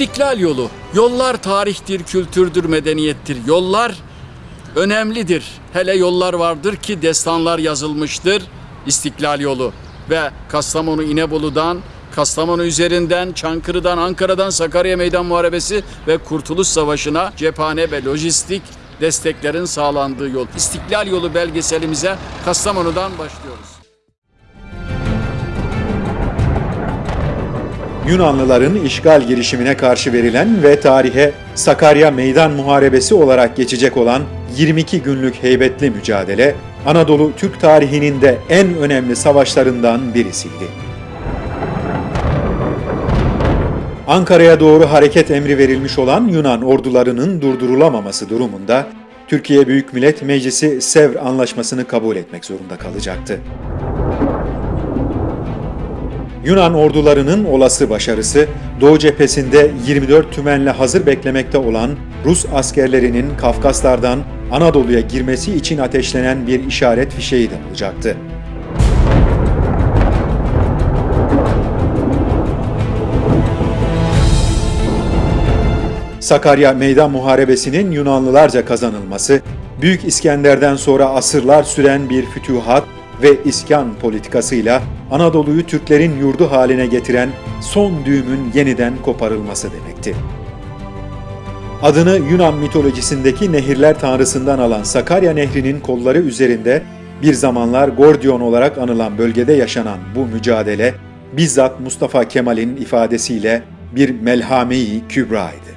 İstiklal yolu. Yollar tarihtir, kültürdür, medeniyettir. Yollar önemlidir. Hele yollar vardır ki destanlar yazılmıştır. İstiklal yolu ve Kastamonu İnebolu'dan Kastamonu üzerinden, Çankırı'dan, Ankara'dan Sakarya Meydan Muharebesi ve Kurtuluş Savaşı'na cephane ve lojistik desteklerin sağlandığı yol. İstiklal Yolu belgeselimize Kastamonu'dan başlıyoruz. Yunanlıların işgal girişimine karşı verilen ve tarihe Sakarya Meydan Muharebesi olarak geçecek olan 22 günlük heybetli mücadele, Anadolu Türk tarihinin de en önemli savaşlarından birisiydi. Ankara'ya doğru hareket emri verilmiş olan Yunan ordularının durdurulamaması durumunda Türkiye Büyük Millet Meclisi Sevr Anlaşması'nı kabul etmek zorunda kalacaktı. Yunan ordularının olası başarısı, Doğu cephesinde 24 tümenle hazır beklemekte olan Rus askerlerinin Kafkaslardan Anadolu'ya girmesi için ateşlenen bir işaret fişeği de olacaktı. Sakarya Meydan Muharebesi'nin Yunanlılarca kazanılması, Büyük İskender'den sonra asırlar süren bir fütühat ve iskan politikasıyla Anadolu'yu Türklerin yurdu haline getiren son düğümün yeniden koparılması demekti. Adını Yunan mitolojisindeki nehirler tanrısından alan Sakarya Nehri'nin kolları üzerinde bir zamanlar Gordion olarak anılan bölgede yaşanan bu mücadele bizzat Mustafa Kemal'in ifadesiyle bir melhame-i kübraydı.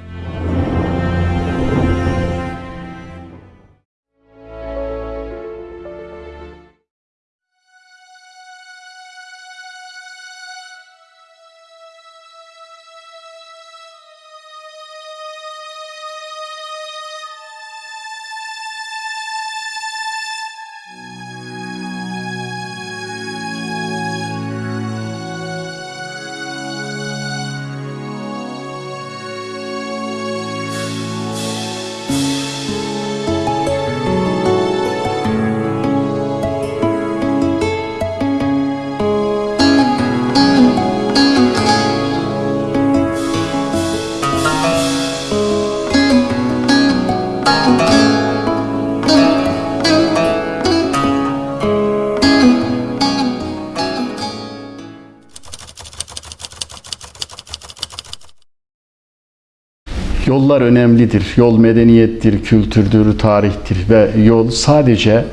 Yollar önemlidir. Yol medeniyettir, kültürdür, tarihtir ve yol sadece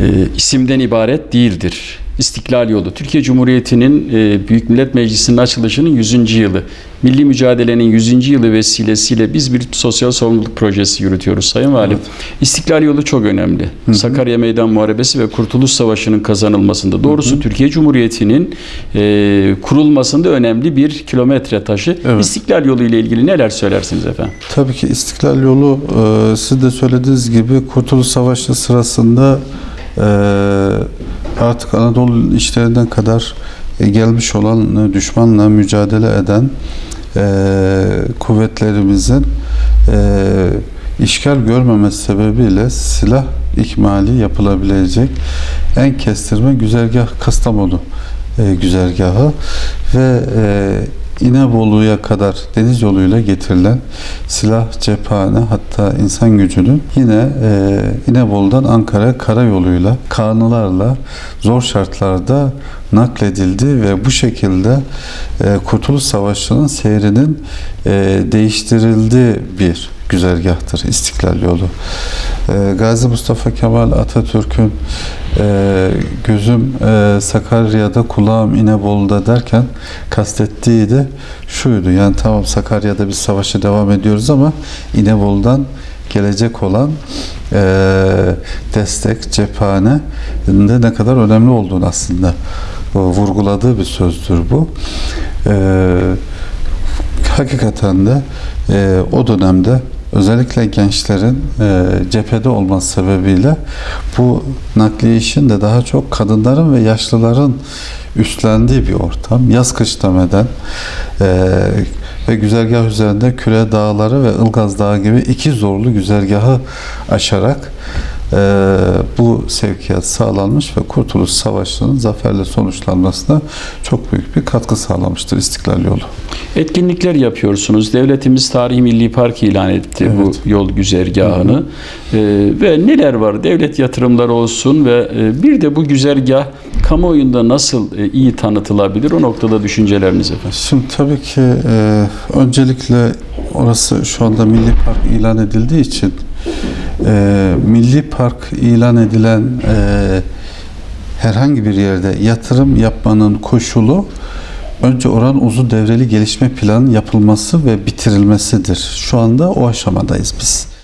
e, isimden ibaret değildir. İstiklal Yolu, Türkiye Cumhuriyeti'nin e, Büyük Millet Meclisi'nin açılışının 100. yılı. Milli mücadelenin 100. yılı vesilesiyle biz bir sosyal sorumluluk projesi yürütüyoruz Sayın Valim. İstiklal Yolu çok önemli. Sakarya Meydan Muharebesi ve Kurtuluş Savaşı'nın kazanılmasında. Doğrusu Türkiye Cumhuriyeti'nin e, kurulmasında önemli bir kilometre taşı. Evet. İstiklal Yolu ile ilgili neler söylersiniz efendim? Tabii ki İstiklal Yolu e, siz de söylediğiniz gibi Kurtuluş Savaşı sırasında e, artık Anadolu işlerinden kadar e, gelmiş olan e, düşmanla mücadele eden e, kuvvetlerimizin işgal görmemesi sebebiyle silah ikmali yapılabilecek en kestirme güzergah Kastamonu güzergahı ve İnebolu'ya kadar deniz yoluyla getirilen silah, cephane hatta insan gücünün yine e, İnebolu'dan Ankara karayoluyla, kanılarla zor şartlarda nakledildi ve bu şekilde e, Kurtuluş Savaşı'nın seyrinin e, değiştirildiği bir güzergahtır İstiklal Yolu. E, Gazi Mustafa Kemal Atatürk'ün e, gözüm e, Sakarya'da kulağım İnebolu'da derken kastettiği de şuydu. Yani tamam Sakarya'da biz savaşa devam ediyoruz ama İnebolu'dan gelecek olan e, destek, cephane de ne kadar önemli olduğunu aslında e, vurguladığı bir sözdür bu. E, hakikaten de e, o dönemde özellikle gençlerin e, cephede olması sebebiyle bu nakliye işin de daha çok kadınların ve yaşlıların üstlendiği bir ortam. Yaz kış demeden e, ve güzergah üzerinde Küre Dağları ve Ilgaz Dağı gibi iki zorlu güzergahı aşarak bu sevkiyat sağlanmış ve Kurtuluş Savaşı'nın zaferle sonuçlanmasına çok büyük bir katkı sağlamıştır İstiklal Yolu. Etkinlikler yapıyorsunuz. Devletimiz Tarihi Milli Park ilan etti Evet. bu yol güzergahını. Ee, ve neler var? Devlet yatırımları olsun ve e, bir de bu güzergah kamuoyunda nasıl e, iyi tanıtılabilir? O noktada düşünceleriniz efendim. Şimdi tabii ki e, öncelikle orası şu anda Milli Park ilan edildiği için e, Milli Park ilan edilen e, herhangi bir yerde yatırım yapmanın koşulu önce oranın uzun devreli gelişme planının yapılması ve bitirilmesidir. Şu anda o aşamadayız biz.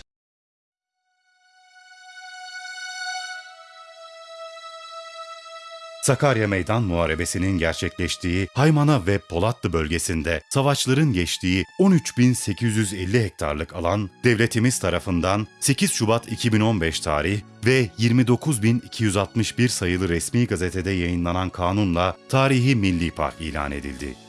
Sakarya Meydan Muharebesi'nin gerçekleştiği Haymana ve Polatlı bölgesinde savaşların geçtiği 13.850 hektarlık alan devletimiz tarafından 8 Şubat 2015 tarih ve 29.261 sayılı resmi gazetede yayınlanan kanunla tarihi milli park ilan edildi.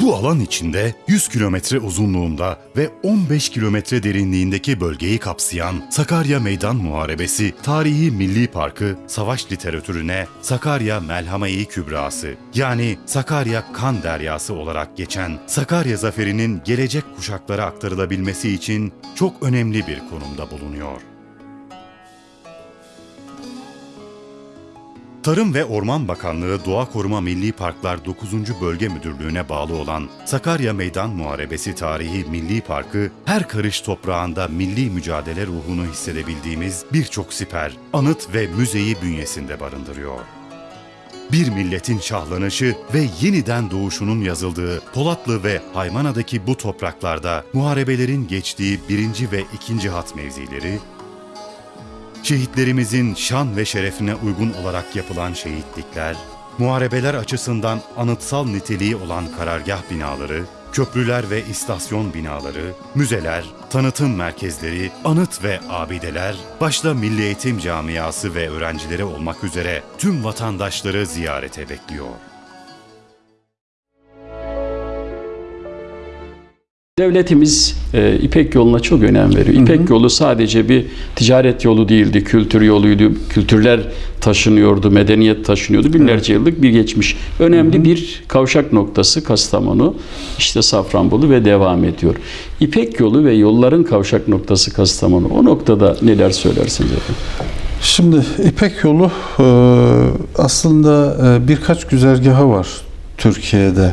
Bu alan içinde 100 kilometre uzunluğunda ve 15 kilometre derinliğindeki bölgeyi kapsayan Sakarya Meydan Muharebesi Tarihi Milli Parkı savaş literatürüne Sakarya Melhame-i Kübrası yani Sakarya Kan Deryası olarak geçen Sakarya Zaferi'nin gelecek kuşaklara aktarılabilmesi için çok önemli bir konumda bulunuyor. Tarım ve Orman Bakanlığı Doğa Koruma Milli Parklar 9. Bölge Müdürlüğü'ne bağlı olan Sakarya Meydan Muharebesi Tarihi Milli Parkı, her karış toprağında milli mücadele ruhunu hissedebildiğimiz birçok siper, anıt ve müzeyi bünyesinde barındırıyor. Bir milletin şahlanışı ve yeniden doğuşunun yazıldığı Polatlı ve Haymana'daki bu topraklarda muharebelerin geçtiği birinci ve ikinci hat mevzileri, Şehitlerimizin şan ve şerefine uygun olarak yapılan şehitlikler, muharebeler açısından anıtsal niteliği olan karargah binaları, köprüler ve istasyon binaları, müzeler, tanıtım merkezleri, anıt ve abideler, başta Milli Eğitim Camiası ve öğrencileri olmak üzere tüm vatandaşları ziyarete bekliyor. Devletimiz e, İpek yoluna çok önem veriyor. İpek yolu sadece bir ticaret yolu değildi, kültür yoluydu. Kültürler taşınıyordu, medeniyet taşınıyordu. Binlerce yıllık bir geçmiş. Önemli bir kavşak noktası Kastamonu, işte Safranbolu ve devam ediyor. İpek yolu ve yolların kavşak noktası Kastamonu. O noktada neler söylersiniz efendim? Şimdi İpek yolu e, aslında e, birkaç güzergahı var Türkiye'de.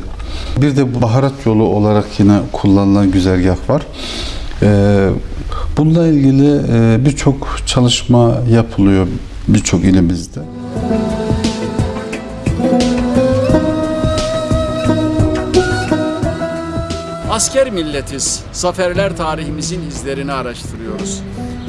Bir de baharat yolu olarak yine kullanılan güzergah var. E, Bununla ilgili e, birçok çalışma yapılıyor birçok ilimizde. Asker milletiz. Zaferler tarihimizin izlerini araştırıyoruz.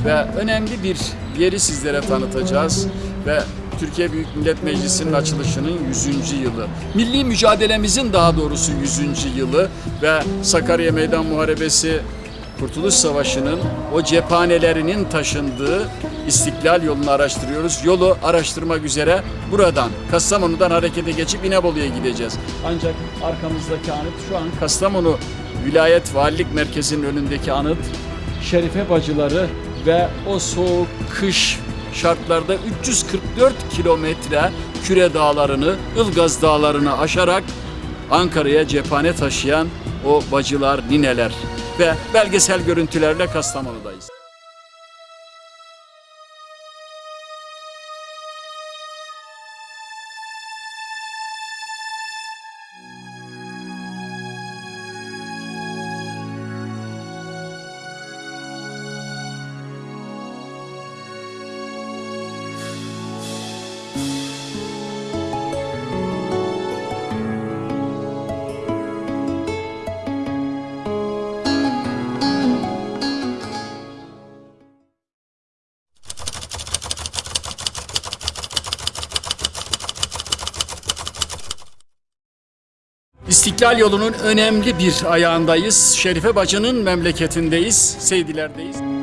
Ve önemli bir yeri sizlere tanıtacağız. Ve Türkiye Büyük Millet Meclisi'nin açılışının 100. yılı. Milli mücadelemizin daha doğrusu 100. yılı ve Sakarya Meydan Muharebesi Kurtuluş Savaşı'nın o cephanelerinin taşındığı İstiklal yolunu araştırıyoruz. Yolu araştırmak üzere buradan Kastamonu'dan harekete geçip İnebolu'ya gideceğiz. Ancak arkamızdaki anıt şu an Kastamonu Vilayet Valilik Merkezi'nin önündeki anıt Şerife bacıları ve o soğuk kış şartlarda 344 kilometre Küre Dağları'nı, Ilgaz Dağları'nı aşarak Ankara'ya cephane taşıyan o bacılar, nineler ve belgesel görüntülerle Kastamonu'dayız. İstiklal yolunun önemli bir ayağındayız. Şerife Bacı'nın memleketindeyiz, Seydiler'deyiz.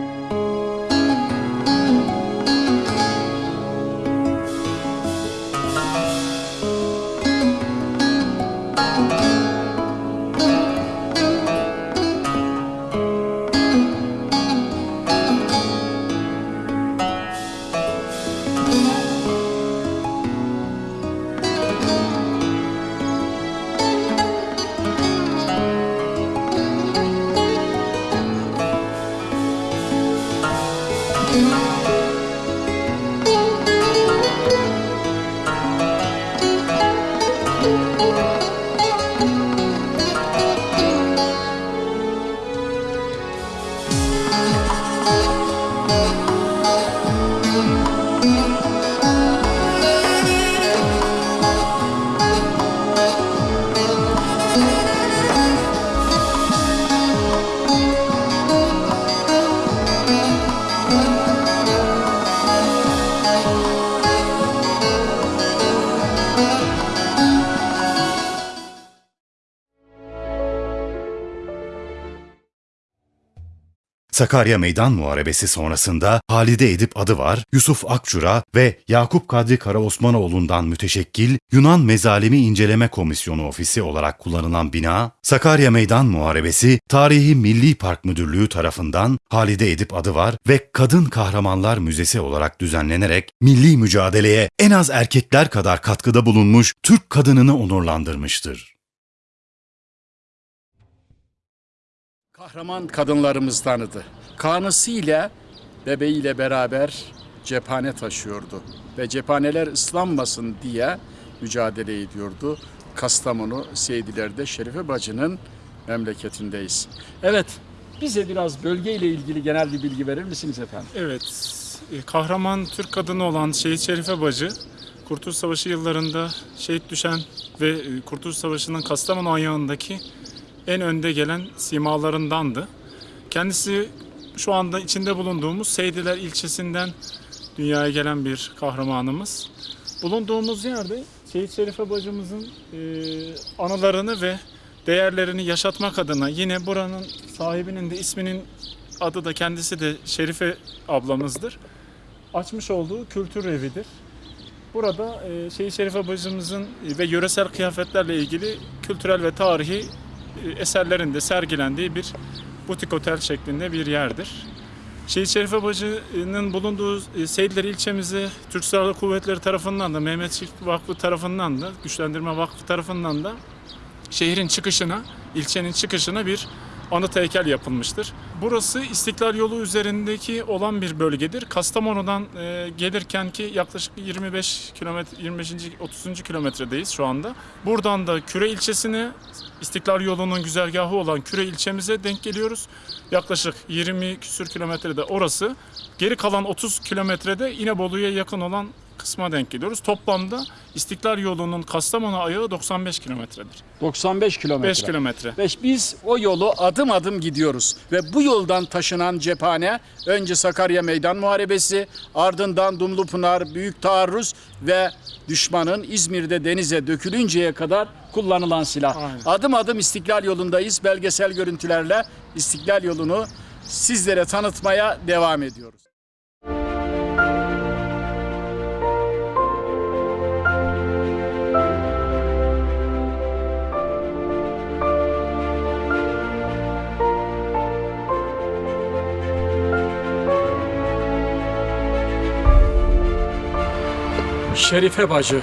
Sakarya Meydan Muharebesi sonrasında Halide Edip adı var, Yusuf Akçura ve Yakup Kadri Karaosmanoğlu'ndan müteşekkil Yunan Mezalimi İnceleme Komisyonu Ofisi olarak kullanılan bina, Sakarya Meydan Muharebesi Tarihi Milli Park Müdürlüğü tarafından Halide Edip adı var ve Kadın Kahramanlar Müzesi olarak düzenlenerek milli mücadeleye en az erkekler kadar katkıda bulunmuş Türk kadınını onurlandırmıştır. Kahraman kadınlarımız tanıdı. Kanısıyla bebeğiyle beraber cephane taşıyordu. Ve cephaneler ıslanmasın diye mücadele ediyordu. Kastamonu Seydiler'de Şerife Bacı'nın memleketindeyiz. Evet, bize biraz bölgeyle ilgili genel bir bilgi verir misiniz efendim? Evet, e, kahraman Türk kadını olan Şehit Şerife Bacı, Kurtuluş Savaşı yıllarında şehit düşen ve e, Kurtuluş Savaşı'nın Kastamonu ayağındaki en önde gelen simalarındandı. Kendisi şu anda içinde bulunduğumuz Seydiler ilçesinden dünyaya gelen bir kahramanımız. Bulunduğumuz yerde Şehit Şerife bacımızın e, anılarını ve değerlerini yaşatmak adına yine buranın sahibinin de isminin adı da kendisi de Şerife ablamızdır. Açmış olduğu kültür evidir. Burada e, Şehit Şerife bacımızın ve yöresel kıyafetlerle ilgili kültürel ve tarihi eserlerin de sergilendiği bir butik otel şeklinde bir yerdir. Şehit Şerife Bacı'nın bulunduğu e, Seyitler ilçemize Türk Silahlı Kuvvetleri tarafından da Mehmetçik Vakfı tarafından da Güçlendirme Vakfı tarafından da şehrin çıkışına, ilçenin çıkışına bir anıt heykel yapılmıştır. Burası İstiklal Yolu üzerindeki olan bir bölgedir. Kastamonu'dan e, gelirken ki yaklaşık 25 kilometre 25. 30. kilometredeyiz şu anda. Buradan da Küre ilçesine İstiklal Yolu'nun güzergahı olan Küre ilçemize denk geliyoruz. Yaklaşık 20 küsür kilometrede orası. Geri kalan 30 kilometrede İnebolu'ya yakın olan kısma denk geliyoruz. Toplamda İstiklal Yolu'nun Kastamonu ayağı 95 kilometredir. 95 kilometre. 5 kilometre. Ve biz o yolu adım adım gidiyoruz. Ve bu yoldan taşınan cephane önce Sakarya Meydan Muharebesi, ardından Dumlupınar, Büyük Taarruz ve düşmanın İzmir'de denize dökülünceye kadar kullanılan silah. Aynen. Adım adım İstiklal yolundayız. Belgesel görüntülerle İstiklal yolunu sizlere tanıtmaya devam ediyoruz. Şerife Bacı,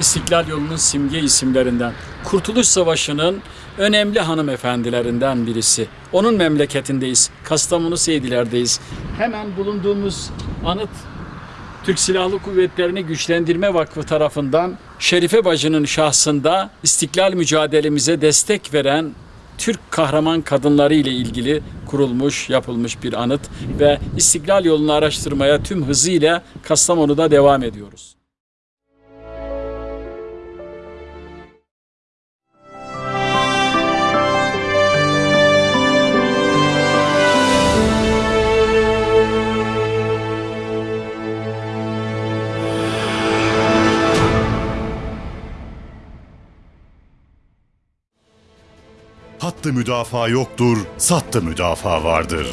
İstiklal yolunun simge isimlerinden, Kurtuluş Savaşı'nın önemli hanımefendilerinden birisi. Onun memleketindeyiz, Kastamonu Seydiler'deyiz. Hemen bulunduğumuz anıt Türk Silahlı Kuvvetleri'ni Güçlendirme Vakfı tarafından Şerife Bacı'nın şahsında istiklal mücadelemize destek veren Türk kahraman kadınları ile ilgili kurulmuş, yapılmış bir anıt ve istiklal yolunu araştırmaya tüm hızıyla Kastamonu'da devam ediyoruz. Sattı müdafaa yoktur, sattı müdafaa vardır.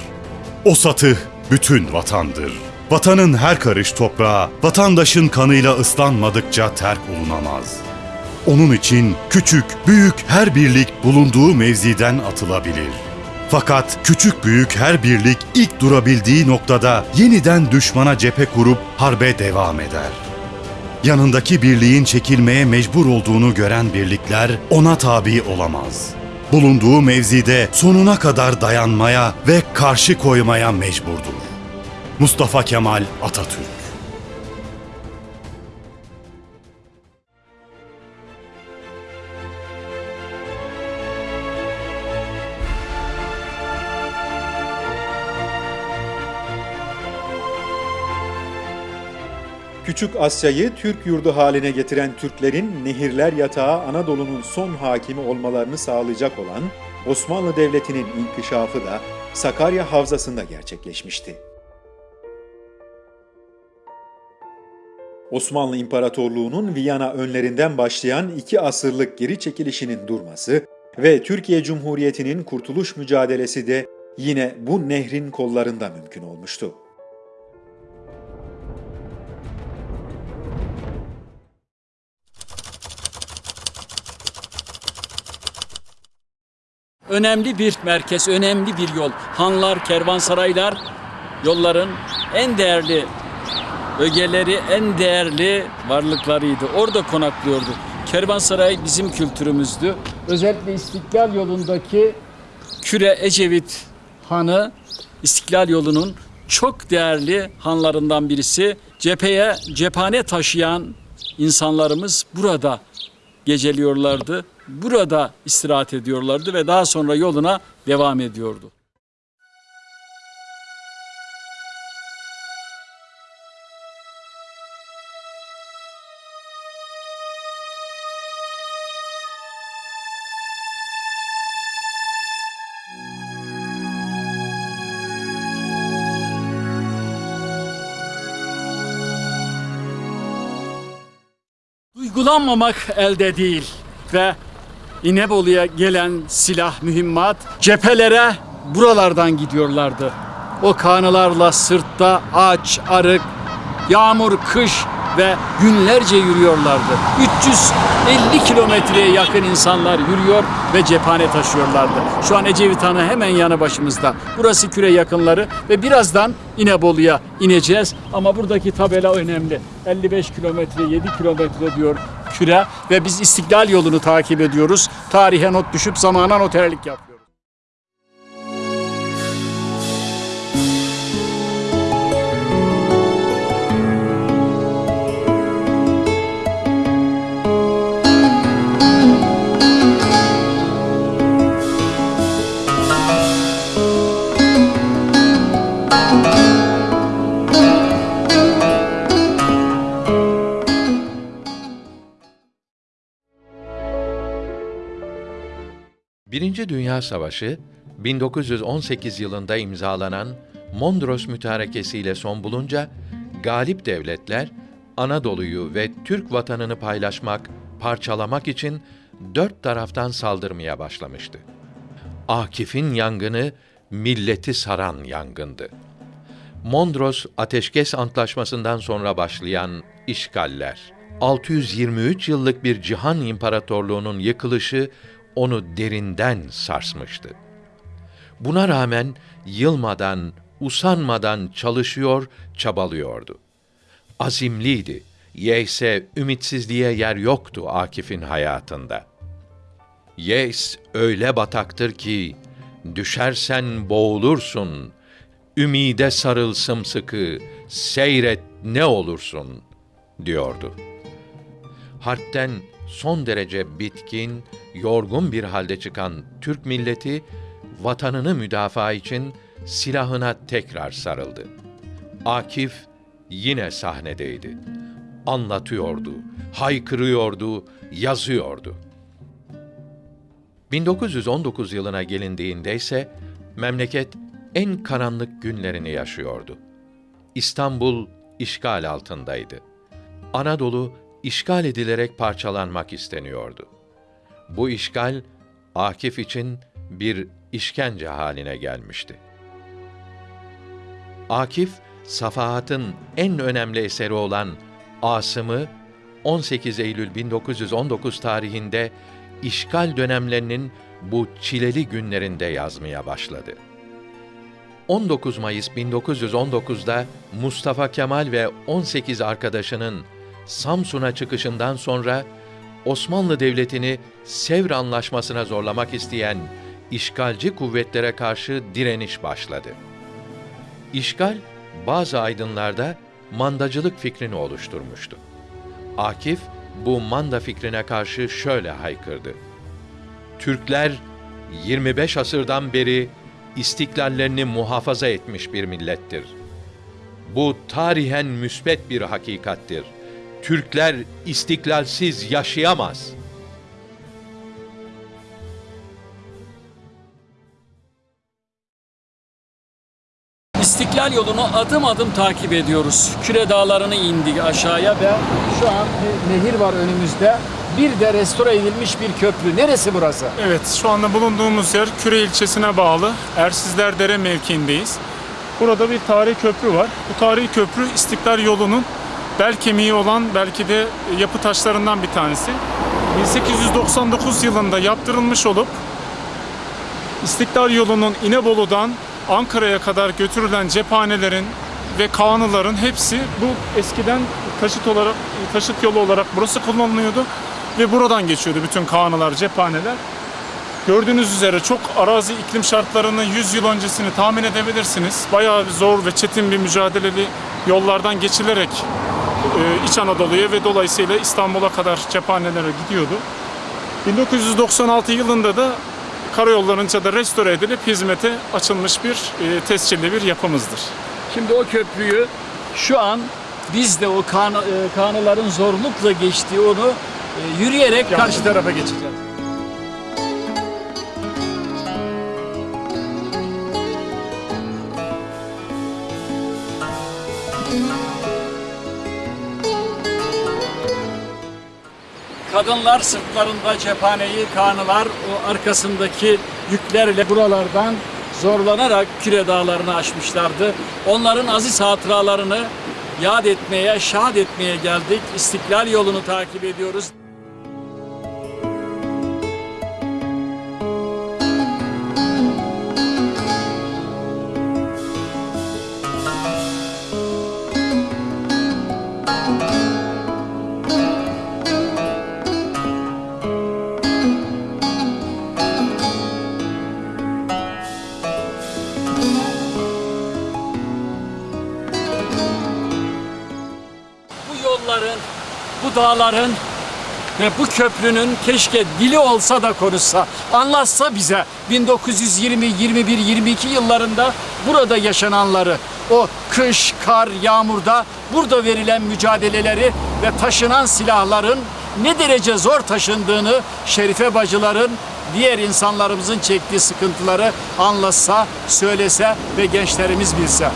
O satı bütün vatandır. Vatanın her karış toprağı, vatandaşın kanıyla ıslanmadıkça terk olunamaz. Onun için küçük, büyük her birlik bulunduğu mevziden atılabilir. Fakat küçük büyük her birlik ilk durabildiği noktada yeniden düşmana cephe kurup harbe devam eder. Yanındaki birliğin çekilmeye mecbur olduğunu gören birlikler ona tabi olamaz. Bulunduğu mevzide sonuna kadar dayanmaya ve karşı koymaya mecburdur. Mustafa Kemal Atatürk Küçük Asya'yı Türk yurdu haline getiren Türklerin nehirler yatağı Anadolu'nun son hakimi olmalarını sağlayacak olan Osmanlı Devleti'nin inkişafı da Sakarya Havzası'nda gerçekleşmişti. Osmanlı İmparatorluğu'nun Viyana önlerinden başlayan iki asırlık geri çekilişinin durması ve Türkiye Cumhuriyeti'nin kurtuluş mücadelesi de yine bu nehrin kollarında mümkün olmuştu. Önemli bir merkez, önemli bir yol. Hanlar, kervansaraylar yolların en değerli ögeleri, en değerli varlıklarıydı. Orada konaklıyordu. Kervansaray bizim kültürümüzdü. Özellikle İstiklal yolundaki Küre Ecevit Hanı İstiklal yolunun çok değerli hanlarından birisi. Cepheye cephane taşıyan insanlarımız burada geceliyorlardı. Burada istirahat ediyorlardı ve daha sonra yoluna devam ediyordu. Duygulanmamak elde değil ve İnebolu'ya gelen silah, mühimmat cephelere buralardan gidiyorlardı. O kanılarla sırtta aç, arık, yağmur, kış ve günlerce yürüyorlardı. 350 kilometreye yakın insanlar yürüyor ve cephane taşıyorlardı. Şu an Ecevit Hanı hemen yanı başımızda. Burası küre yakınları ve birazdan İnebolu'ya ineceğiz. Ama buradaki tabela önemli. 55 kilometre, 7 kilometre diyor küre ve biz istiklal yolunu takip ediyoruz. Tarihe not düşüp zamana noterlik yapıyoruz. Birinci Dünya Savaşı 1918 yılında imzalanan Mondros Mütarekesi ile son bulunca galip devletler Anadolu'yu ve Türk vatanını paylaşmak, parçalamak için dört taraftan saldırmaya başlamıştı. Akif'in yangını milleti saran yangındı. Mondros Ateşkes Antlaşması'ndan sonra başlayan işgaller, 623 yıllık bir cihan imparatorluğunun yıkılışı onu derinden sarsmıştı. Buna rağmen yılmadan, usanmadan çalışıyor, çabalıyordu. Azimliydi. Yeyse ümitsizliğe yer yoktu Akif'in hayatında. Yeis öyle bataktır ki düşersen boğulursun. Ümide sarıl sımsıkı, seyret ne olursun diyordu. Harpten son derece bitkin, yorgun bir halde çıkan Türk milleti vatanını müdafaa için silahına tekrar sarıldı. Akif yine sahnedeydi. Anlatıyordu, haykırıyordu, yazıyordu. 1919 yılına gelindiğinde ise memleket en karanlık günlerini yaşıyordu. İstanbul işgal altındaydı. Anadolu işgal edilerek parçalanmak isteniyordu. Bu işgal Akif için bir işkence haline gelmişti. Akif, Safahat'ın en önemli eseri olan Asım'ı 18 Eylül 1919 tarihinde işgal dönemlerinin bu çileli günlerinde yazmaya başladı. 19 Mayıs 1919'da Mustafa Kemal ve 18 arkadaşının Samsun'a çıkışından sonra Osmanlı Devleti'ni Sevr Anlaşması'na zorlamak isteyen işgalci kuvvetlere karşı direniş başladı. İşgal, bazı aydınlarda mandacılık fikrini oluşturmuştu. Akif, bu manda fikrine karşı şöyle haykırdı. Türkler 25 asırdan beri istiklallerini muhafaza etmiş bir millettir. Bu tarihen müsbet bir hakikattir. Türkler istiklalsiz yaşayamaz.'' İstiklal yolunu adım adım takip ediyoruz. Küre dağlarını indik aşağıya ve şu an bir nehir var önümüzde. Bir de restore edilmiş bir köprü. Neresi burası? Evet, şu anda bulunduğumuz yer Küre ilçesine bağlı Ersizler Dere mevkiindeyiz. Burada bir tarihi köprü var. Bu tarihi köprü İstiklal yolunun bel kemiği olan belki de yapı taşlarından bir tanesi. 1899 yılında yaptırılmış olup İstiklal yolunun İnebolu'dan Ankara'ya kadar götürülen cephanelerin ve kanıların hepsi bu eskiden taşıt olarak taşıt yolu olarak burası kullanılıyordu ve buradan geçiyordu bütün kanılar, cephaneler. Gördüğünüz üzere çok arazi iklim şartlarını 100 yıl öncesini tahmin edebilirsiniz. Bayağı zor ve çetin bir mücadeleli yollardan geçilerek İç Anadolu'ya ve dolayısıyla İstanbul'a kadar cephanelere gidiyordu. 1996 yılında da karayollarınca da restore edilip hizmete açılmış bir e, tescilli bir yapımızdır. Şimdi o köprüyü şu an biz de o kan, e, kanıların zorlukla geçtiği onu e, yürüyerek karşı tarafa geçeceğiz. Kadınlar sırtlarında cephaneyi, kanılar o arkasındaki yüklerle buralardan zorlanarak Küre Dağları'nı aşmışlardı. Onların aziz hatıralarını yad etmeye, şad etmeye geldik. İstiklal yolunu takip ediyoruz. Bu dağların ve bu köprünün keşke dili olsa da konuşsa, anlatsa bize 1920, 21, 22 yıllarında burada yaşananları, o kış, kar, yağmurda burada verilen mücadeleleri ve taşınan silahların ne derece zor taşındığını Şerife bacıların diğer insanlarımızın çektiği sıkıntıları anlatsa, söylese ve gençlerimiz bilse.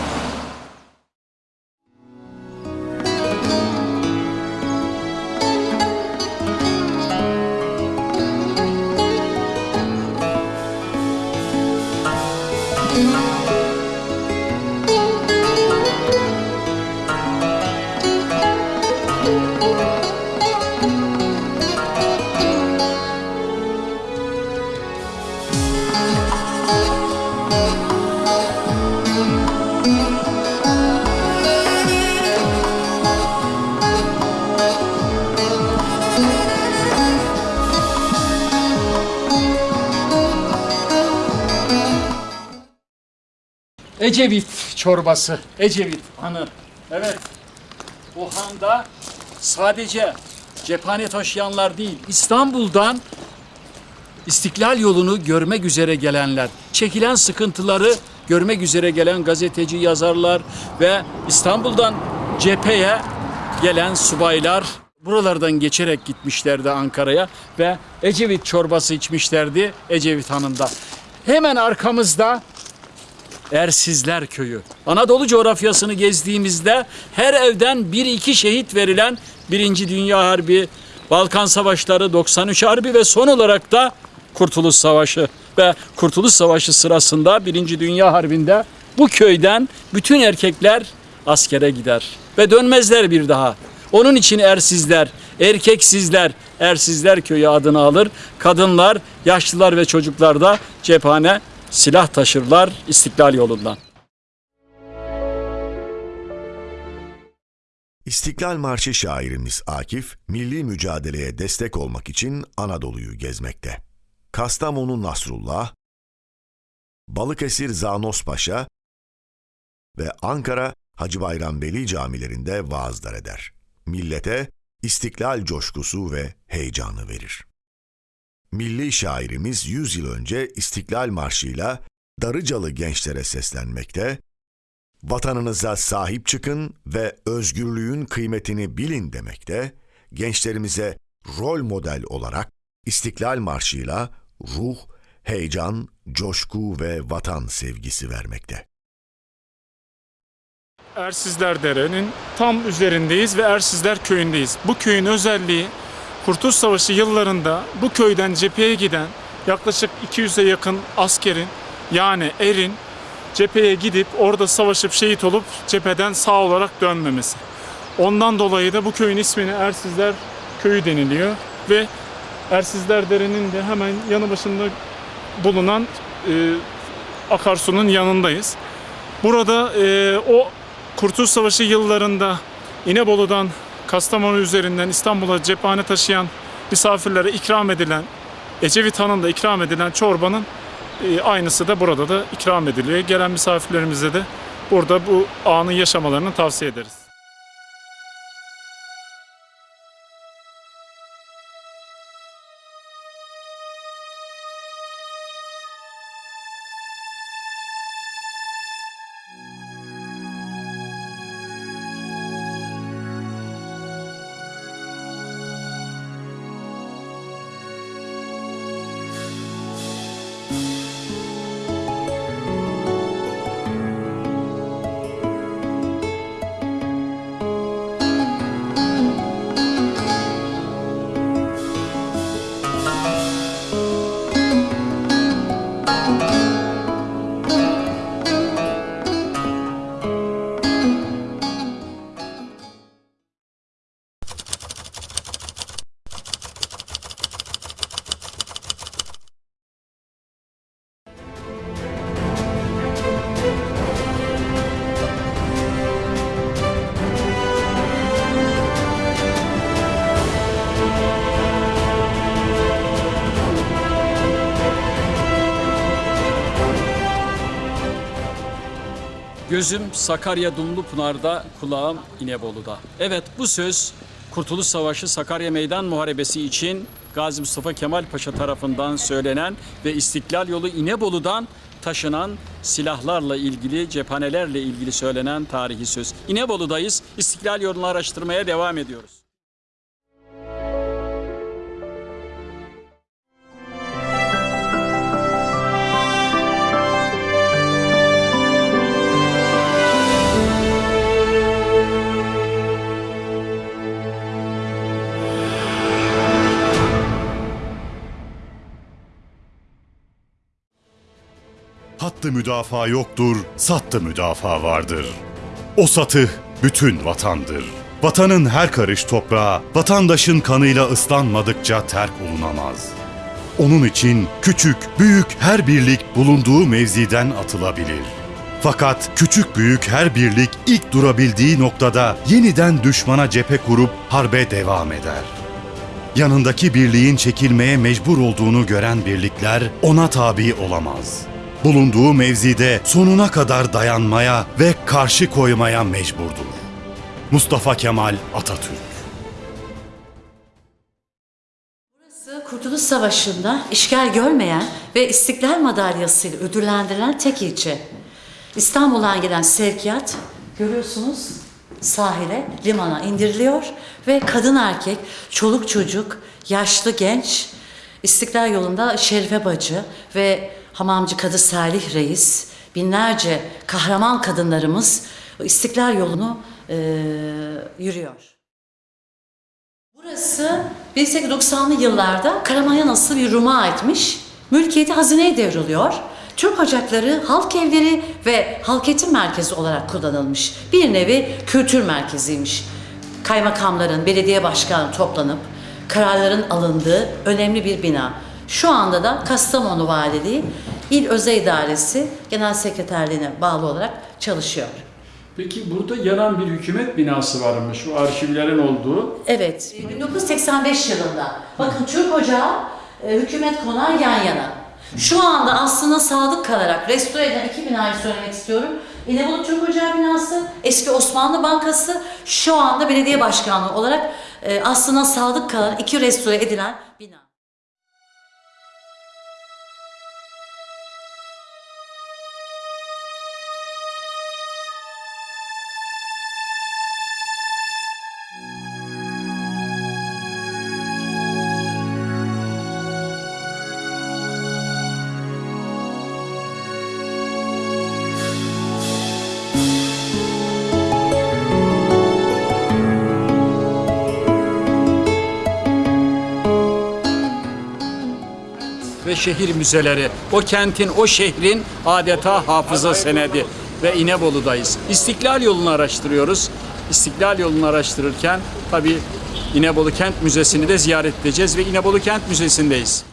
Ecevit çorbası, Ecevit hanı. Evet, o handa sadece cephane taşıyanlar değil, İstanbul'dan İstiklal yolunu görmek üzere gelenler, çekilen sıkıntıları görmek üzere gelen gazeteci yazarlar ve İstanbul'dan cepheye gelen subaylar buralardan geçerek gitmişlerdi Ankara'ya ve Ecevit çorbası içmişlerdi Ecevit Hanı'nda. Hemen arkamızda Ersizler Köyü. Anadolu coğrafyasını gezdiğimizde her evden bir iki şehit verilen Birinci Dünya Harbi, Balkan Savaşları, 93 Harbi ve son olarak da Kurtuluş Savaşı. ve Kurtuluş Savaşı sırasında Birinci Dünya Harbi'nde bu köyden bütün erkekler askere gider ve dönmezler bir daha. Onun için ersizler, erkeksizler, ersizler köyü adını alır. Kadınlar, yaşlılar ve çocuklar da cephane silah taşırlar istiklal yolundan. İstiklal Marşı şairimiz Akif, milli mücadeleye destek olmak için Anadolu'yu gezmekte. Kastamonu Nasrullah, Balıkesir Zanos Paşa ve Ankara Hacı Bayram Veli camilerinde vaazlar eder. Millete istiklal coşkusu ve heyecanı verir. Milli şairimiz 100 yıl önce İstiklal Marşı'yla Darıcalı gençlere seslenmekte, Vatanınıza sahip çıkın ve özgürlüğün kıymetini bilin demekte, gençlerimize rol model olarak İstiklal Marşı'yla ruh, heyecan, coşku ve vatan sevgisi vermekte. Ersizler Dere'nin tam üzerindeyiz ve Ersizler Köyü'ndeyiz. Bu köyün özelliği Kurtuluş Savaşı yıllarında bu köyden cepheye giden yaklaşık 200'e yakın askerin yani erin cepheye gidip orada savaşıp şehit olup cepheden sağ olarak dönmemesi. Ondan dolayı da bu köyün ismini Ersizler Köyü deniliyor ve Ersizler Dere'nin de hemen yanı başında bulunan e, akarsunun yanındayız. Burada e, o Kurtuluş Savaşı yıllarında İnebolu'dan Kastamonu üzerinden İstanbul'a cephane taşıyan misafirlere ikram edilen, Ecevit Han'ın da ikram edilen çorbanın e, aynısı da burada da ikram ediliyor. Gelen misafirlerimize de burada bu anı yaşamalarını tavsiye ederiz. Gözüm Sakarya Dumlupınar'da, kulağım İnebolu'da. Evet bu söz Kurtuluş Savaşı Sakarya Meydan Muharebesi için Gazi Mustafa Kemal Paşa tarafından söylenen ve İstiklal Yolu İnebolu'dan taşınan silahlarla ilgili, cephanelerle ilgili söylenen tarihi söz. İnebolu'dayız. İstiklal yolunu araştırmaya devam ediyoruz. Hattı müdafaa yoktur, sattı müdafaa vardır. O satı bütün vatandır. Vatanın her karış toprağı, vatandaşın kanıyla ıslanmadıkça terk olunamaz. Onun için küçük, büyük her birlik bulunduğu mevziden atılabilir. Fakat küçük büyük her birlik ilk durabildiği noktada yeniden düşmana cephe kurup harbe devam eder. Yanındaki birliğin çekilmeye mecbur olduğunu gören birlikler ona tabi olamaz. Bulunduğu mevzide sonuna kadar dayanmaya ve karşı koymaya mecburdur. Mustafa Kemal Atatürk Burası Kurtuluş Savaşı'nda işgal görmeyen ve İstiklal Madalyası ile ödüllendirilen tek ilçe. İstanbul'dan gelen sevkiyat görüyorsunuz sahile, limana indiriliyor ve kadın erkek, çoluk çocuk, yaşlı genç İstiklal yolunda Şerife Bacı ve Hamamcı Kadı Salih Reis, binlerce kahraman kadınlarımız İstiklal yolunu eee, yürüyor. Burası 1890'lı yıllarda Karaman'a nasıl bir Rum'a aitmiş Mülkiyeti hazineye devriliyor. Türk ocakları halk evleri ve halk eğitim merkezi olarak kullanılmış. Bir nevi kültür merkeziymiş. Kaymakamların, belediye başkanı toplanıp kararların alındığı önemli bir bina. Şu anda da Kastamonu Valiliği İl Özel İdaresi Genel Sekreterliğine bağlı olarak çalışıyor. Peki burada yanan bir hükümet binası varmış. Şu arşivlerin olduğu. Evet, 1985 yılında. Bakın Türk Ocağı, e, hükümet konağı yan yana. Şu anda aslına sadık kalarak restore edilen iki binayı söylemek istiyorum. İnebolu Türk Ocağı binası, eski Osmanlı Bankası, şu anda belediye başkanlığı olarak e, aslına sadık kalan iki restore edilen bina. Şehir müzeleri. O kentin, o şehrin adeta hafıza senedi ve İnebolu'dayız. İstiklal yolunu araştırıyoruz. İstiklal yolunu araştırırken tabii İnebolu Kent Müzesi'ni de ziyaret edeceğiz ve İnebolu Kent Müzesi'ndeyiz.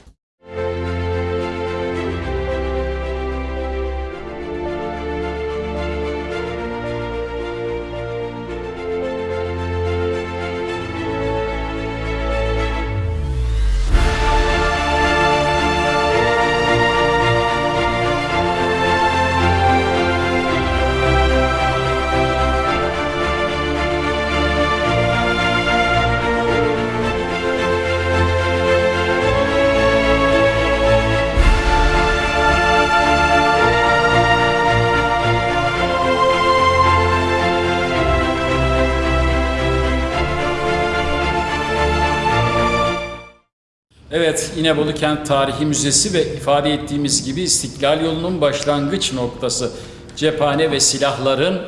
Evet, İnebolu Kent Tarihi Müzesi ve ifade ettiğimiz gibi İstiklal Yolu'nun başlangıç noktası. Cephane ve silahların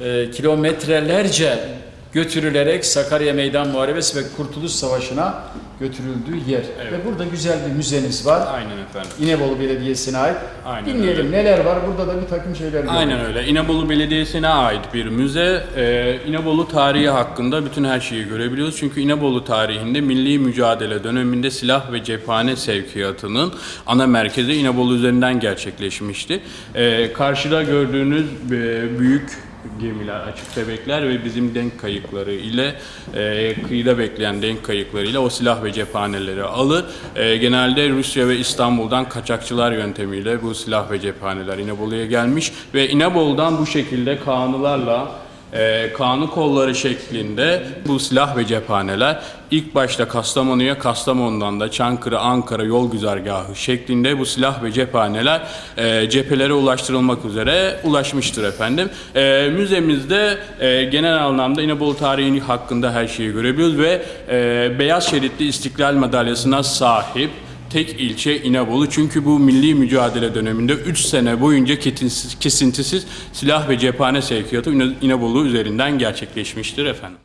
e, kilometrelerce götürülerek Sakarya Meydan Muharebesi ve Kurtuluş Savaşı'na götürüldüğü yer. Ve burada güzel bir müzeniz var. Aynen efendim. İnebolu Belediyesi'ne ait. Aynen Dinleyelim öyle. neler var. Burada da bir takım şeyler var. Aynen öyle. İnebolu Belediyesi'ne ait bir müze. Ee, İnebolu tarihi hakkında bütün her şeyi görebiliyoruz. Çünkü İnebolu tarihinde milli mücadele döneminde silah ve cephane sevkiyatının ana merkezi İnebolu üzerinden gerçekleşmişti. Ee, karşıda gördüğünüz e, büyük gemiler, açık bebekler ve bizim denk kayıkları ile e, kıyıda bekleyen denk kayıkları ile o silah ve cephaneleri alır. E, genelde Rusya ve İstanbul'dan kaçakçılar yöntemiyle bu silah ve cephaneler İnebolu'ya gelmiş ve İnebolu'dan bu şekilde kanılarla e, kanı kolları şeklinde bu silah ve cephaneler ilk başta Kastamonu'ya, Kastamonu'dan da Çankırı, Ankara yol güzergahı şeklinde bu silah ve cephaneler e, cephelere ulaştırılmak üzere ulaşmıştır efendim. E, müzemizde e, genel anlamda İnebolu tarihi hakkında her şeyi görebiliyoruz ve e, beyaz şeritli İstiklal Madalyası'na sahip tek ilçe İnebolu. Çünkü bu milli mücadele döneminde 3 sene boyunca kesintisiz silah ve cephane sevkiyatı İne- İnebolu üzerinden gerçekleşmiştir efendim.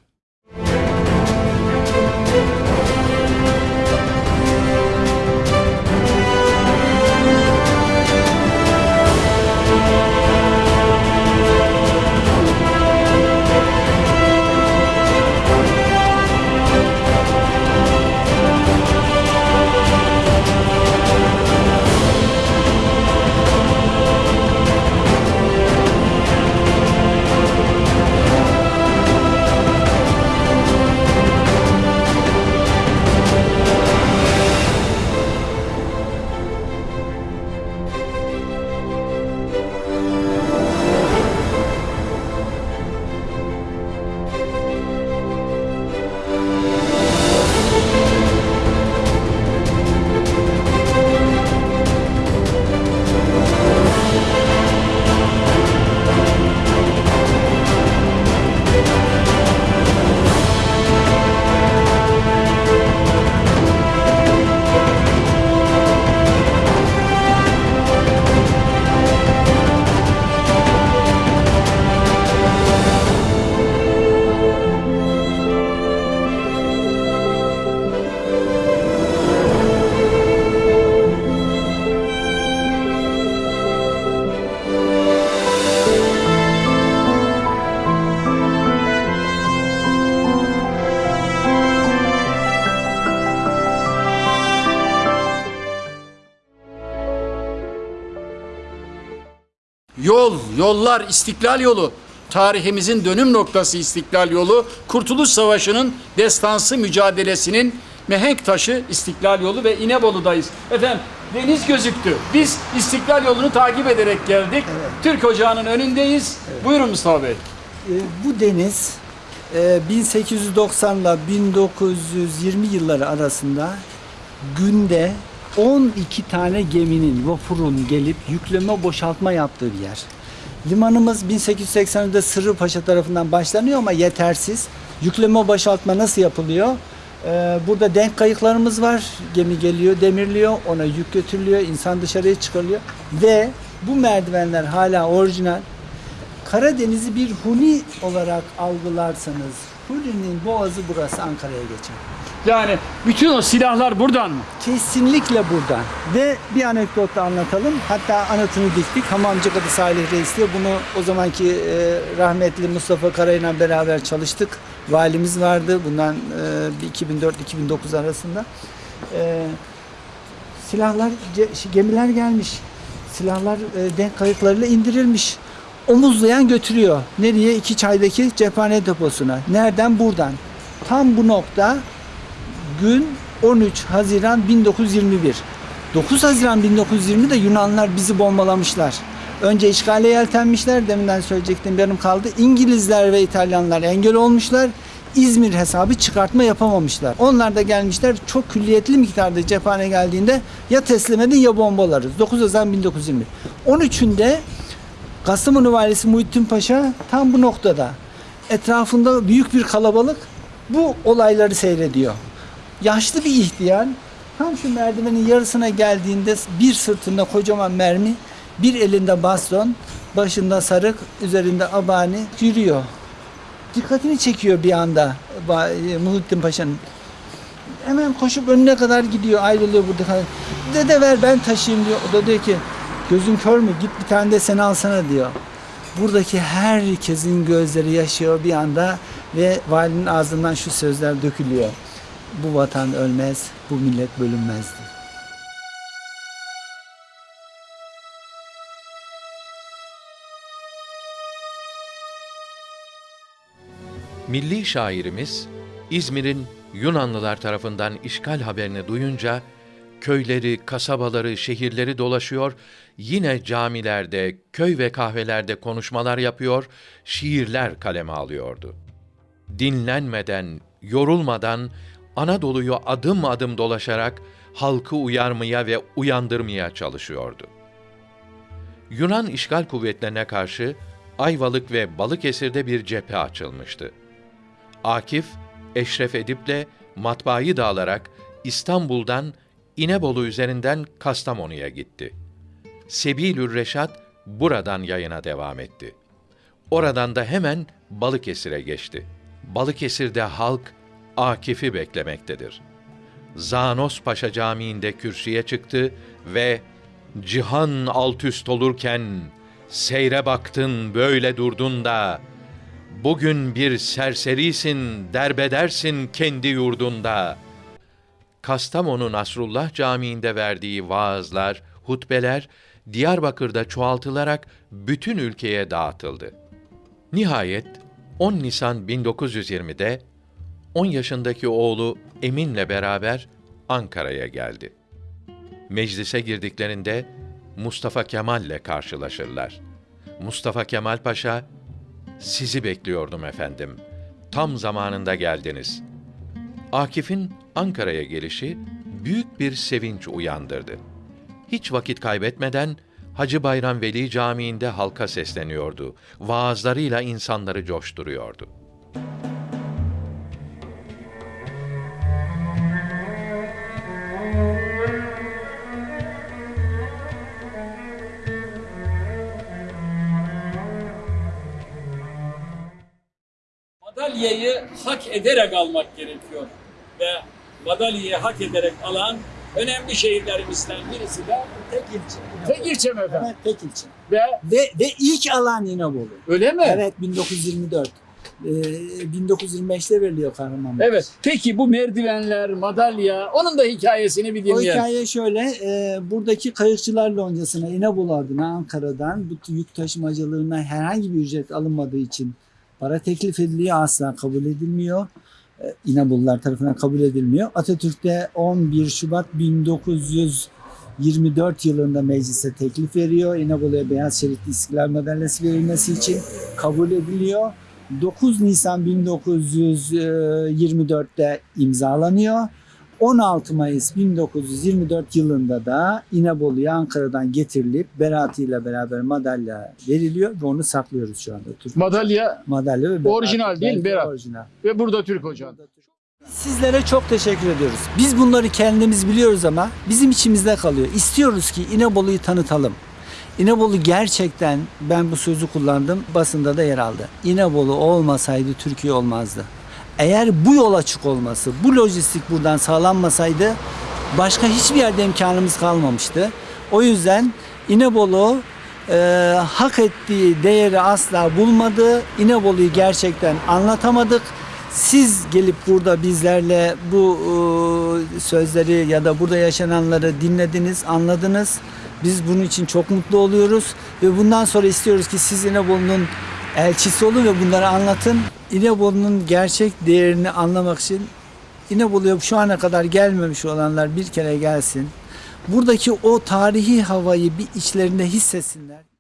Yollar, İstiklal yolu, tarihimizin dönüm noktası İstiklal yolu, Kurtuluş Savaşı'nın destansı mücadelesinin mihenk taşı İstiklal yolu ve İnebolu'dayız. Efendim deniz gözüktü. Biz İstiklal yolunu takip ederek geldik. Türk Ocağı'nın önündeyiz. Buyurun Mustafa Bey. E, bu deniz e, 1890 ile 1920 yılları arasında günde 12 tane geminin, vapurun gelip yükleme boşaltma yaptığı bir yer. Limanımız 1880'de Sırrıpaşa tarafından başlanıyor ama yetersiz. Yükleme boşaltma nasıl yapılıyor? E, burada denk kayıklarımız var. Gemi geliyor, demirliyor, ona yük götürülüyor, insan dışarıya çıkarılıyor. Ve bu merdivenler hala orijinal. Karadeniz'i bir huni olarak algılarsanız Huni'nin boğazı burası Ankara'ya geçer. Yani bütün o silahlar buradan mı? Kesinlikle buradan. Ve bir anekdot da anlatalım. Hatta anıtını diktik. Hamamcı Kadı Salih Reis'le bunu o zamanki e, rahmetli Mustafa Karay'la beraber çalıştık. Valimiz vardı bundan e, 2004-2009 arasında. E, silahlar, ce- gemiler gelmiş. Silahlar e, denk kayıklarıyla indirilmiş. Omuzlayan götürüyor. Nereye? İki çaydaki cephane deposuna. Nereden? Buradan. Tam bu nokta gün 13 Haziran 1921. 9 Haziran 1920'de Yunanlar bizi bombalamışlar. Önce işgale yeltenmişler. Deminden söyleyecektim benim kaldı. İngilizler ve İtalyanlar engel olmuşlar. İzmir hesabı çıkartma yapamamışlar. Onlar da gelmişler çok külliyetli miktarda cephane geldiğinde ya teslim edin ya bombalarız. 9 Haziran 1920. 13'ünde Kastamonu valisi Muhittin Paşa tam bu noktada. Etrafında büyük bir kalabalık bu olayları seyrediyor. Yaşlı bir ihtiyar tam şu merdivenin yarısına geldiğinde bir sırtında kocaman mermi, bir elinde baston, başında sarık, üzerinde abani yürüyor. Dikkatini çekiyor bir anda e, Muhittin Paşa'nın. Hemen koşup önüne kadar gidiyor, ayrılıyor burada. Dede ver ben taşıyayım diyor. O da diyor ki gözün kör mü git bir tane de sen alsana diyor. Buradaki herkesin gözleri yaşıyor bir anda ve valinin ağzından şu sözler dökülüyor. Bu vatan ölmez, bu millet bölünmezdir. Milli şairimiz İzmir'in Yunanlılar tarafından işgal haberini duyunca köyleri, kasabaları, şehirleri dolaşıyor, yine camilerde, köy ve kahvelerde konuşmalar yapıyor, şiirler kaleme alıyordu. Dinlenmeden, yorulmadan Anadolu'yu adım adım dolaşarak halkı uyarmaya ve uyandırmaya çalışıyordu. Yunan işgal kuvvetlerine karşı Ayvalık ve Balıkesir'de bir cephe açılmıştı. Akif, Eşref Edip'le matbaayı dağılarak İstanbul'dan İnebolu üzerinden Kastamonu'ya gitti. Sebilür Reşat buradan yayına devam etti. Oradan da hemen Balıkesir'e geçti. Balıkesir'de halk Akif'i beklemektedir. Zanos Paşa Camii'nde kürsüye çıktı ve cihan alt üst olurken seyre baktın böyle durdun da bugün bir serserisin derbedersin kendi yurdunda. Kastamonu Nasrullah Camii'nde verdiği vaazlar, hutbeler Diyarbakır'da çoğaltılarak bütün ülkeye dağıtıldı. Nihayet 10 Nisan 1920'de 10 yaşındaki oğlu Emin'le beraber Ankara'ya geldi. Meclise girdiklerinde Mustafa Kemal'le karşılaşırlar. Mustafa Kemal Paşa, sizi bekliyordum efendim. Tam zamanında geldiniz. Akif'in Ankara'ya gelişi büyük bir sevinç uyandırdı. Hiç vakit kaybetmeden Hacı Bayram Veli Camii'nde halka sesleniyordu. Vaazlarıyla insanları coşturuyordu. Madalyayı hak ederek almak gerekiyor. Ve madalyayı hak ederek alan önemli şehirlerimizden birisi de Tek ilçe. tek ilçe mi efendim? Evet, tek ilçe. Ve Ve, ve ilk alan İnebolu. öyle mi? Evet 1924. Ee, 1925'te veriliyor Kahramanmaraş. Evet. Peki bu merdivenler, madalya, onun da hikayesini bir O dinleyelim. hikaye şöyle, e, buradaki kayıkçılar loncasına İnebolu adına Ankara'dan bu yük taşımacılığına herhangi bir ücret alınmadığı için para teklif ediliyor. Asla kabul edilmiyor. E, İnebolular tarafından kabul edilmiyor. Atatürk'te 11 Şubat 1924 yılında meclise teklif veriyor. İnebolu'ya beyaz şeritli istiklal madalyası verilmesi için kabul ediliyor. 9 Nisan 1924'te imzalanıyor. 16 Mayıs 1924 yılında da İnebolu'ya Ankara'dan getirilip Beratı ile beraber madalya veriliyor ve onu saklıyoruz şu anda. Türk Madalya madalya ve. Orijinal değil Berat? Orijinal. ve burada Türk hocam. Sizlere çok teşekkür ediyoruz. Biz bunları kendimiz biliyoruz ama bizim içimizde kalıyor. İstiyoruz ki İnebolu'yu tanıtalım. İnebolu gerçekten ben bu sözü kullandım basında da yer aldı. İnebolu olmasaydı Türkiye olmazdı. Eğer bu yol açık olması, bu lojistik buradan sağlanmasaydı başka hiçbir yerde imkanımız kalmamıştı. O yüzden İnebolu e, hak ettiği değeri asla bulmadı. İnebolu'yu gerçekten anlatamadık. Siz gelip burada bizlerle bu e, sözleri ya da burada yaşananları dinlediniz, anladınız. Biz bunun için çok mutlu oluyoruz ve bundan sonra istiyoruz ki siz İnebolu'nun elçisi olun ve bunları anlatın. İnebolu'nun gerçek değerini anlamak için İnebolu'ya şu ana kadar gelmemiş olanlar bir kere gelsin. Buradaki o tarihi havayı bir içlerinde hissetsinler.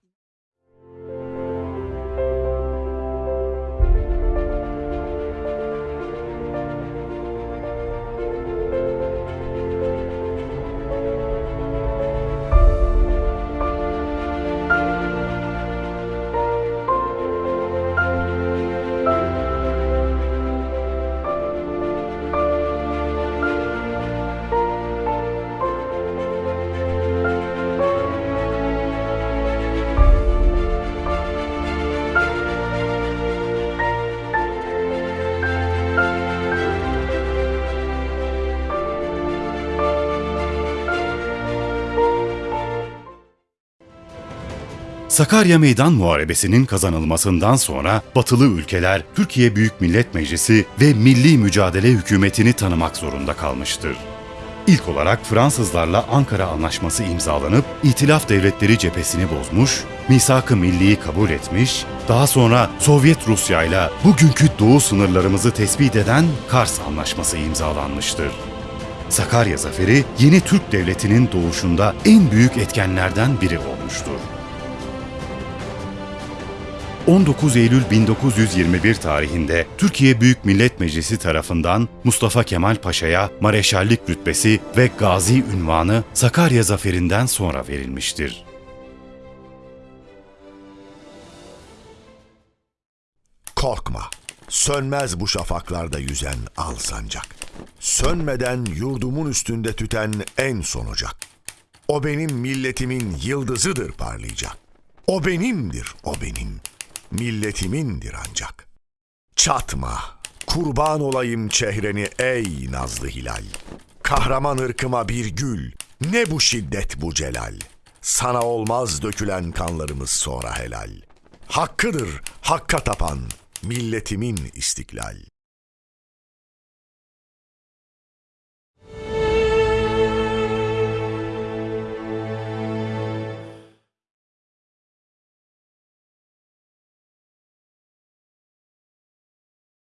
Sakarya Meydan Muharebesi'nin kazanılmasından sonra batılı ülkeler Türkiye Büyük Millet Meclisi ve Milli Mücadele Hükümeti'ni tanımak zorunda kalmıştır. İlk olarak Fransızlarla Ankara Anlaşması imzalanıp İtilaf Devletleri cephesini bozmuş, misak-ı milliyi kabul etmiş, daha sonra Sovyet Rusya ile bugünkü doğu sınırlarımızı tespit eden Kars Anlaşması imzalanmıştır. Sakarya Zaferi yeni Türk Devleti'nin doğuşunda en büyük etkenlerden biri olmuştur. 19 Eylül 1921 tarihinde Türkiye Büyük Millet Meclisi tarafından Mustafa Kemal Paşa'ya mareşallik rütbesi ve gazi ünvanı Sakarya zaferinden sonra verilmiştir. Korkma. Sönmez bu şafaklarda yüzen al sancak. Sönmeden yurdumun üstünde tüten en son ocak. O benim milletimin yıldızıdır parlayacak. O benimdir, o benim. Milletimindir ancak. Çatma, kurban olayım çehreni ey nazlı hilal. Kahraman ırkıma bir gül, ne bu şiddet bu celal. Sana olmaz dökülen kanlarımız sonra helal. Hakkıdır hakka tapan milletimin istiklal.